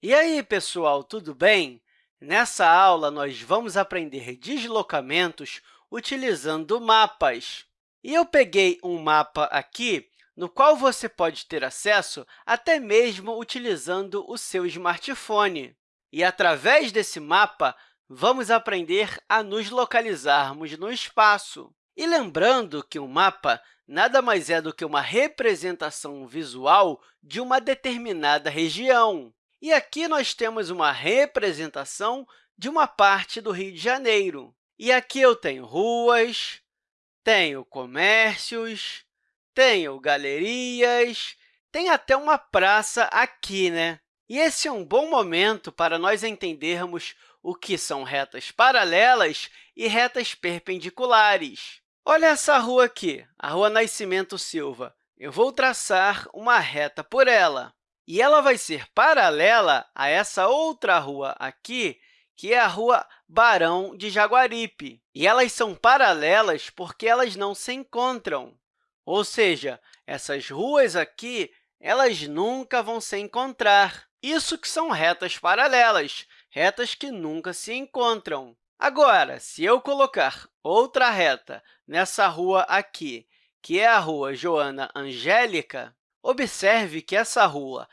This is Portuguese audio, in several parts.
E aí, pessoal, tudo bem? Nessa aula, nós vamos aprender deslocamentos utilizando mapas. E eu peguei um mapa aqui, no qual você pode ter acesso até mesmo utilizando o seu smartphone. E, através desse mapa, vamos aprender a nos localizarmos no espaço. E lembrando que um mapa nada mais é do que uma representação visual de uma determinada região. E aqui nós temos uma representação de uma parte do Rio de Janeiro. E aqui eu tenho ruas, tenho comércios, tenho galerias, tem até uma praça aqui, né? E esse é um bom momento para nós entendermos o que são retas paralelas e retas perpendiculares. Olha essa rua aqui, a Rua Nascimento Silva. Eu vou traçar uma reta por ela. E ela vai ser paralela a essa outra rua aqui, que é a Rua Barão de Jaguaripe. E elas são paralelas porque elas não se encontram. Ou seja, essas ruas aqui elas nunca vão se encontrar. Isso que são retas paralelas, retas que nunca se encontram. Agora, se eu colocar outra reta nessa rua aqui, que é a Rua Joana Angélica, Observe que essa rua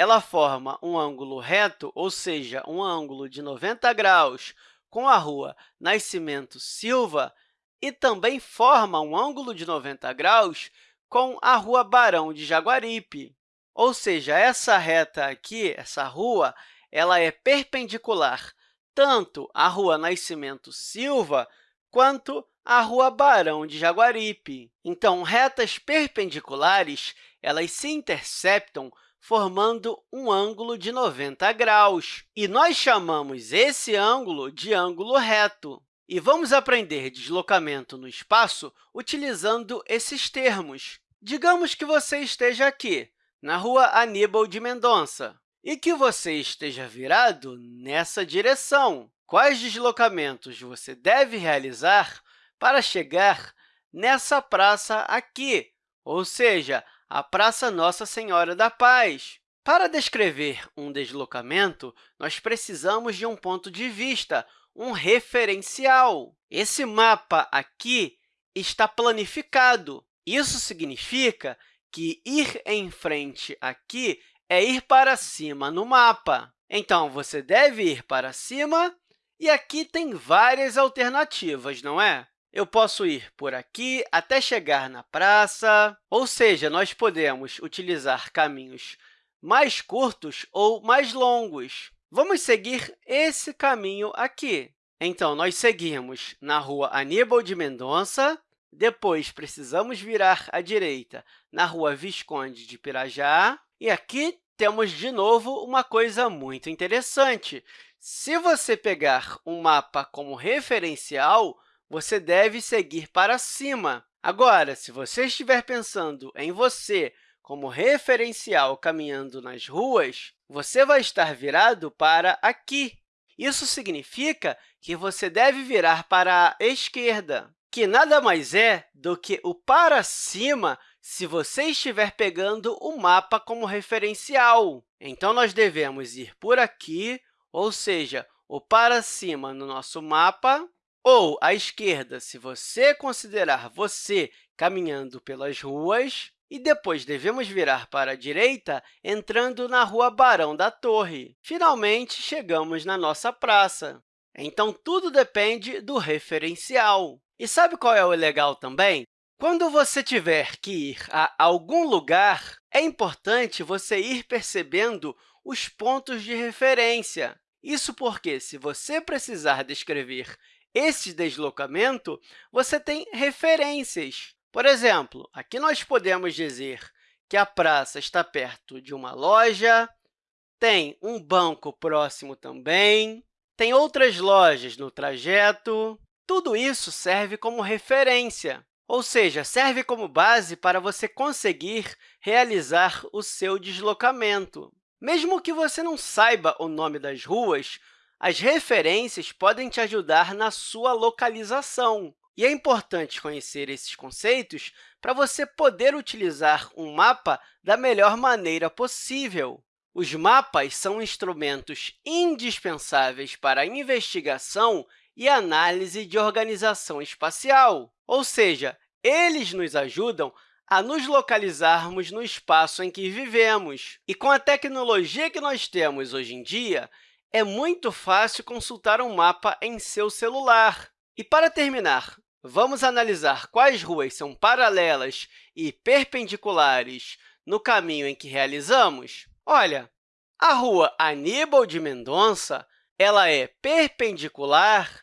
ela forma um ângulo reto, ou seja, um ângulo de 90 graus com a rua Nascimento Silva, e também forma um ângulo de 90 graus com a rua Barão de Jaguaripe. Ou seja, essa reta aqui, essa rua, ela é perpendicular tanto à rua Nascimento Silva quanto à rua Barão de Jaguaripe. Então, retas perpendiculares elas se interceptam formando um ângulo de 90 graus. E nós chamamos esse ângulo de ângulo reto. E vamos aprender deslocamento no espaço utilizando esses termos. Digamos que você esteja aqui, na rua Aníbal de Mendonça, e que você esteja virado nessa direção. Quais deslocamentos você deve realizar para chegar nessa praça aqui, ou seja, a Praça Nossa Senhora da Paz. Para descrever um deslocamento, nós precisamos de um ponto de vista, um referencial. Esse mapa aqui está planificado. Isso significa que ir em frente aqui é ir para cima no mapa. Então, você deve ir para cima, e aqui tem várias alternativas, não é? Eu posso ir por aqui até chegar na praça, ou seja, nós podemos utilizar caminhos mais curtos ou mais longos. Vamos seguir esse caminho aqui. Então, nós seguimos na rua Aníbal de Mendonça, depois precisamos virar à direita na rua Visconde de Pirajá, e aqui temos, de novo, uma coisa muito interessante. Se você pegar um mapa como referencial, você deve seguir para cima. Agora, se você estiver pensando em você como referencial caminhando nas ruas, você vai estar virado para aqui. Isso significa que você deve virar para a esquerda, que nada mais é do que o para cima se você estiver pegando o mapa como referencial. Então, nós devemos ir por aqui, ou seja, o para cima no nosso mapa, ou à esquerda, se você considerar você caminhando pelas ruas, e depois devemos virar para a direita, entrando na Rua Barão da Torre. Finalmente, chegamos na nossa praça. Então, tudo depende do referencial. E sabe qual é o legal também? Quando você tiver que ir a algum lugar, é importante você ir percebendo os pontos de referência. Isso porque, se você precisar descrever esse deslocamento, você tem referências. Por exemplo, aqui nós podemos dizer que a praça está perto de uma loja, tem um banco próximo também, tem outras lojas no trajeto. Tudo isso serve como referência, ou seja, serve como base para você conseguir realizar o seu deslocamento. Mesmo que você não saiba o nome das ruas, as referências podem te ajudar na sua localização. E é importante conhecer esses conceitos para você poder utilizar um mapa da melhor maneira possível. Os mapas são instrumentos indispensáveis para a investigação e análise de organização espacial, ou seja, eles nos ajudam a nos localizarmos no espaço em que vivemos. E com a tecnologia que nós temos hoje em dia, é muito fácil consultar um mapa em seu celular. E, para terminar, vamos analisar quais ruas são paralelas e perpendiculares no caminho em que realizamos? Olha, a rua Aníbal de Mendonça ela é perpendicular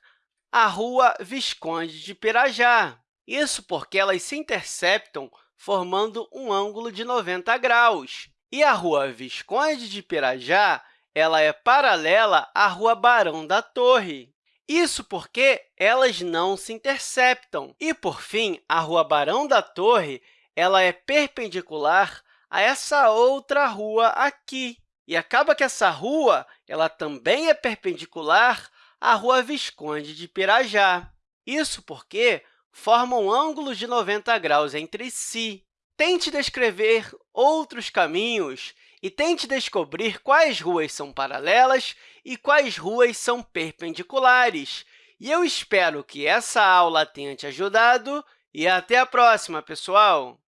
à rua Visconde de Pirajá. Isso porque elas se interceptam formando um ângulo de 90 graus. E a Rua Visconde de Pirajá ela é paralela à Rua Barão da Torre. Isso porque elas não se interceptam. E, por fim, a Rua Barão da Torre ela é perpendicular a essa outra rua aqui. E acaba que essa rua ela também é perpendicular à Rua Visconde de Pirajá. Isso porque formam ângulos de 90 graus entre si. Tente descrever outros caminhos e tente descobrir quais ruas são paralelas e quais ruas são perpendiculares. E eu espero que essa aula tenha te ajudado e até a próxima, pessoal!